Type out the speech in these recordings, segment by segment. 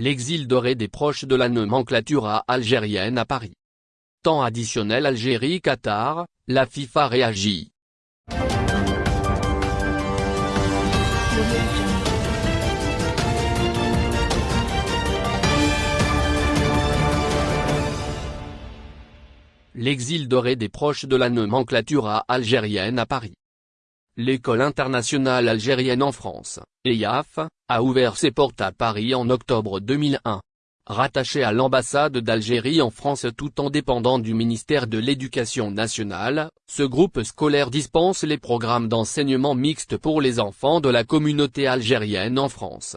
l'exil doré des proches de la nomenclatura algérienne à Paris. Temps additionnel Algérie-Qatar, la FIFA réagit. L'exil doré des proches de la nomenclatura algérienne à Paris. L'école internationale algérienne en France, EIAF, a ouvert ses portes à Paris en octobre 2001. Rattaché à l'ambassade d'Algérie en France tout en dépendant du ministère de l'Éducation nationale, ce groupe scolaire dispense les programmes d'enseignement mixte pour les enfants de la communauté algérienne en France.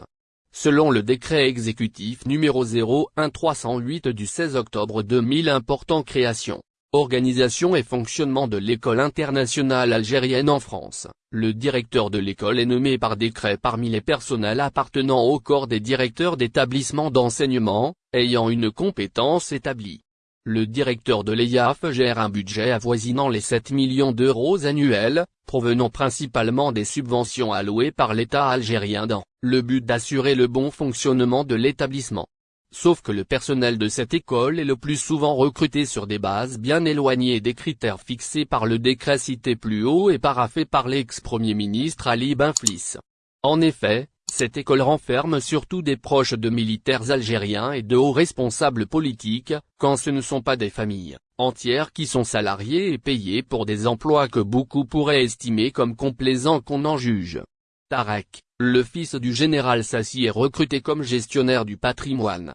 Selon le décret exécutif numéro 01308 du 16 octobre 2000 important création Organisation et fonctionnement de l'école internationale algérienne en France. Le directeur de l'école est nommé par décret parmi les personnels appartenant au corps des directeurs d'établissements d'enseignement, ayant une compétence établie. Le directeur de l'EIAF gère un budget avoisinant les 7 millions d'euros annuels, provenant principalement des subventions allouées par l'État algérien dans le but d'assurer le bon fonctionnement de l'établissement. Sauf que le personnel de cette école est le plus souvent recruté sur des bases bien éloignées des critères fixés par le décret cité plus haut et paraffé par l'ex-premier ministre Ali Benflis. En effet, cette école renferme surtout des proches de militaires algériens et de hauts responsables politiques, quand ce ne sont pas des familles entières qui sont salariées et payées pour des emplois que beaucoup pourraient estimer comme complaisants qu'on en juge. Tarek, le fils du général Sassi est recruté comme gestionnaire du patrimoine.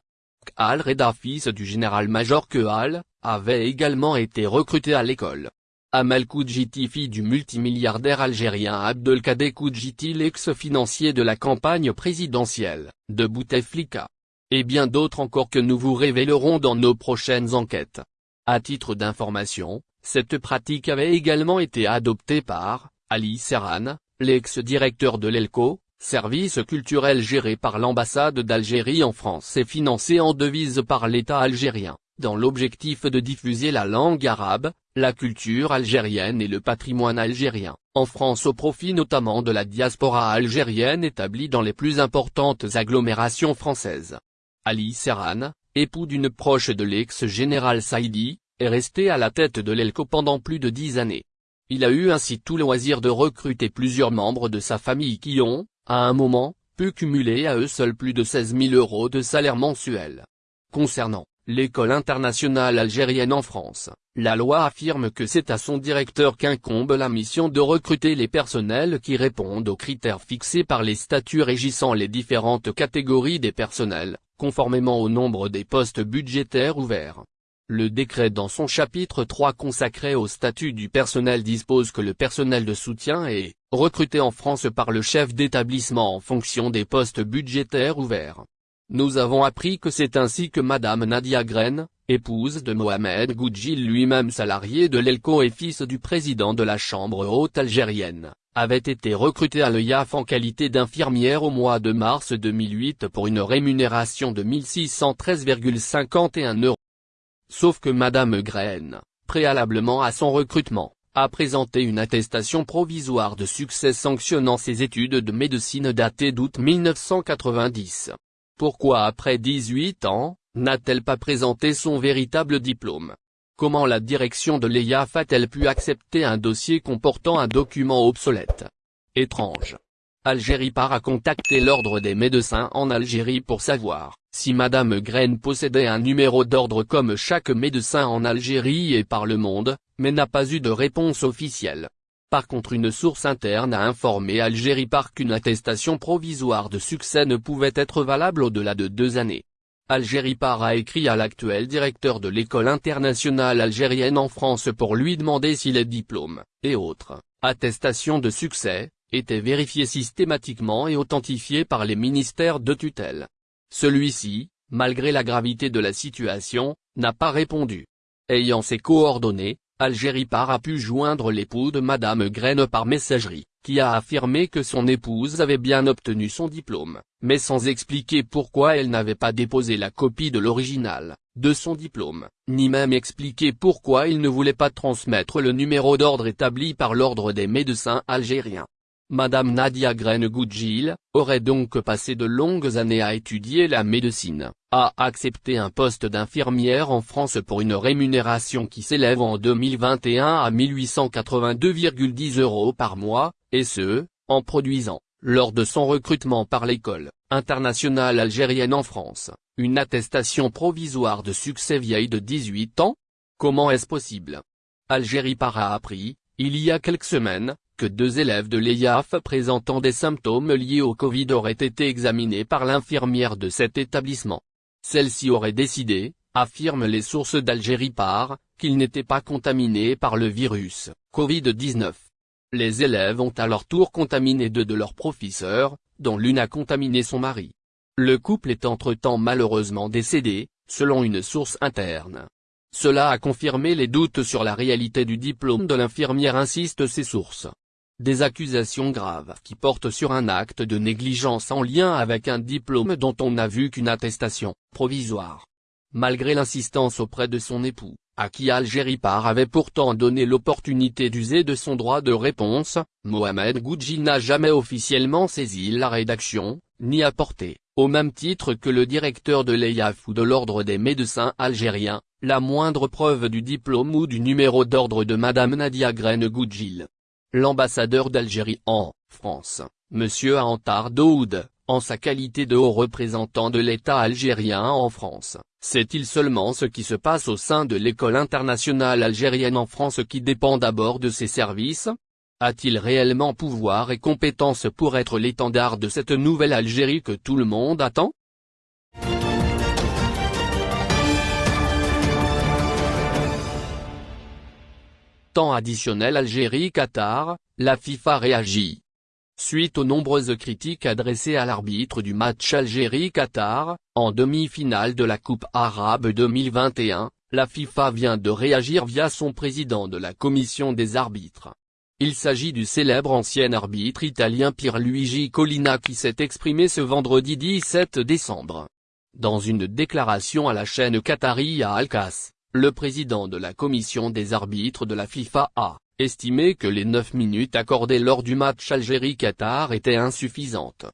Al-Reda fils du général-major Kehal, avait également été recruté à l'école. Amal Koudjiti fille du multimilliardaire algérien Abdelkader Koudjiti l'ex-financier de la campagne présidentielle, de Bouteflika. Et bien d'autres encore que nous vous révélerons dans nos prochaines enquêtes. À titre d'information, cette pratique avait également été adoptée par, Ali Serran, l'ex-directeur de l'ELCO, service culturel géré par l'ambassade d'Algérie en France et financé en devise par l'État algérien, dans l'objectif de diffuser la langue arabe, la culture algérienne et le patrimoine algérien, en France au profit notamment de la diaspora algérienne établie dans les plus importantes agglomérations françaises. Ali Serran, époux d'une proche de l'ex-général Saïdi, est resté à la tête de l'ELCO pendant plus de dix années. Il a eu ainsi tout loisir de recruter plusieurs membres de sa famille qui ont, à un moment, pu cumuler à eux seuls plus de 16 000 euros de salaire mensuel. Concernant l'école internationale algérienne en France, la loi affirme que c'est à son directeur qu'incombe la mission de recruter les personnels qui répondent aux critères fixés par les statuts régissant les différentes catégories des personnels, conformément au nombre des postes budgétaires ouverts. Le décret dans son chapitre 3 consacré au statut du personnel dispose que le personnel de soutien est recruté en France par le chef d'établissement en fonction des postes budgétaires ouverts. Nous avons appris que c'est ainsi que Madame Nadia Gren, épouse de Mohamed Goudjil lui-même salarié de l'ELCO et fils du président de la Chambre haute algérienne, avait été recrutée à l'EIAF en qualité d'infirmière au mois de mars 2008 pour une rémunération de 1613,51 euros. Sauf que Madame Gren, préalablement à son recrutement, a présenté une attestation provisoire de succès sanctionnant ses études de médecine datées d'août 1990. Pourquoi après 18 ans, n'a-t-elle pas présenté son véritable diplôme? Comment la direction de l'EIAF a-t-elle pu accepter un dossier comportant un document obsolète? Étrange. Algérie part à contacter l'ordre des médecins en Algérie pour savoir si Madame Graine possédait un numéro d'ordre comme chaque médecin en Algérie et par le monde, mais n'a pas eu de réponse officielle. Par contre une source interne a informé Algérie par qu'une attestation provisoire de succès ne pouvait être valable au-delà de deux années. Algérie par a écrit à l'actuel directeur de l'école internationale algérienne en France pour lui demander si les diplômes, et autres, attestations de succès, étaient vérifiés systématiquement et authentifiés par les ministères de tutelle. Celui-ci, malgré la gravité de la situation, n'a pas répondu. Ayant ses coordonnées, Algérie Par a pu joindre l'époux de Madame Graine par messagerie, qui a affirmé que son épouse avait bien obtenu son diplôme, mais sans expliquer pourquoi elle n'avait pas déposé la copie de l'original, de son diplôme, ni même expliquer pourquoi il ne voulait pas transmettre le numéro d'ordre établi par l'ordre des médecins algériens. Madame Nadia Gren-Goudjil, aurait donc passé de longues années à étudier la médecine, a accepté un poste d'infirmière en France pour une rémunération qui s'élève en 2021 à 1882,10 euros par mois, et ce, en produisant, lors de son recrutement par l'école internationale algérienne en France, une attestation provisoire de succès vieille de 18 ans. Comment est-ce possible? Algérie par a appris, il y a quelques semaines, que deux élèves de l'EIAF présentant des symptômes liés au Covid auraient été examinés par l'infirmière de cet établissement. Celle-ci aurait décidé, affirment les sources d'Algérie par, qu'ils n'étaient pas contaminés par le virus, Covid-19. Les élèves ont à leur tour contaminé deux de leurs professeurs, dont l'une a contaminé son mari. Le couple est entre-temps malheureusement décédé, selon une source interne. Cela a confirmé les doutes sur la réalité du diplôme de l'infirmière insistent ses sources. Des accusations graves qui portent sur un acte de négligence en lien avec un diplôme dont on n'a vu qu'une attestation provisoire. Malgré l'insistance auprès de son époux, à qui Algérie Par avait pourtant donné l'opportunité d'user de son droit de réponse, Mohamed Goudjil n'a jamais officiellement saisi la rédaction, ni apporté, au même titre que le directeur de l'EIAF ou de l'Ordre des médecins algériens, la moindre preuve du diplôme ou du numéro d'ordre de Madame Nadia Grene Goudjil. L'ambassadeur d'Algérie en France, M. Antar Daoud, en sa qualité de haut représentant de l'État algérien en France, sait-il seulement ce qui se passe au sein de l'école internationale algérienne en France qui dépend d'abord de ses services? A-t-il réellement pouvoir et compétence pour être l'étendard de cette nouvelle Algérie que tout le monde attend? Temps additionnel Algérie-Qatar, la FIFA réagit. Suite aux nombreuses critiques adressées à l'arbitre du match Algérie-Qatar, en demi-finale de la Coupe arabe 2021, la FIFA vient de réagir via son président de la commission des arbitres. Il s'agit du célèbre ancien arbitre italien Pierluigi Collina qui s'est exprimé ce vendredi 17 décembre. Dans une déclaration à la chaîne Qatari à Alcas, le président de la commission des arbitres de la FIFA a estimé que les 9 minutes accordées lors du match Algérie-Qatar étaient insuffisantes.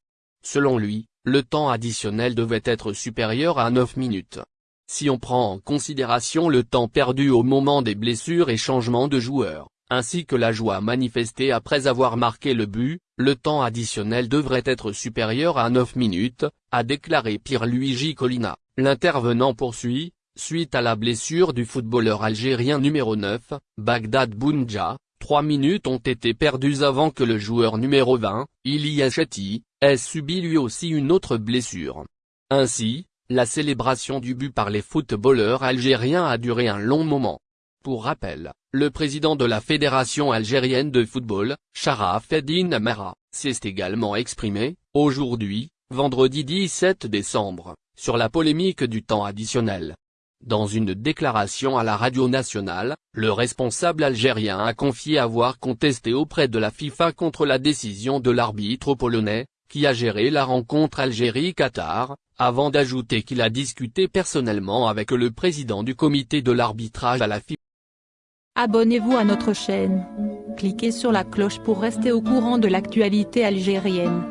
Selon lui, le temps additionnel devait être supérieur à 9 minutes. Si on prend en considération le temps perdu au moment des blessures et changements de joueurs, ainsi que la joie manifestée après avoir marqué le but, le temps additionnel devrait être supérieur à 9 minutes, a déclaré Pierluigi Collina. L'intervenant poursuit, Suite à la blessure du footballeur algérien numéro 9, Bagdad Bounja, trois minutes ont été perdues avant que le joueur numéro 20, Ilyas Chetty, ait subi lui aussi une autre blessure. Ainsi, la célébration du but par les footballeurs algériens a duré un long moment. Pour rappel, le président de la Fédération algérienne de football, Sharaf Eddin Amara, s'est également exprimé, aujourd'hui, vendredi 17 décembre, sur la polémique du temps additionnel. Dans une déclaration à la radio nationale, le responsable algérien a confié avoir contesté auprès de la FIFA contre la décision de l'arbitre polonais, qui a géré la rencontre Algérie-Qatar, avant d'ajouter qu'il a discuté personnellement avec le président du comité de l'arbitrage à la FIFA. Abonnez-vous à notre chaîne. Cliquez sur la cloche pour rester au courant de l'actualité algérienne.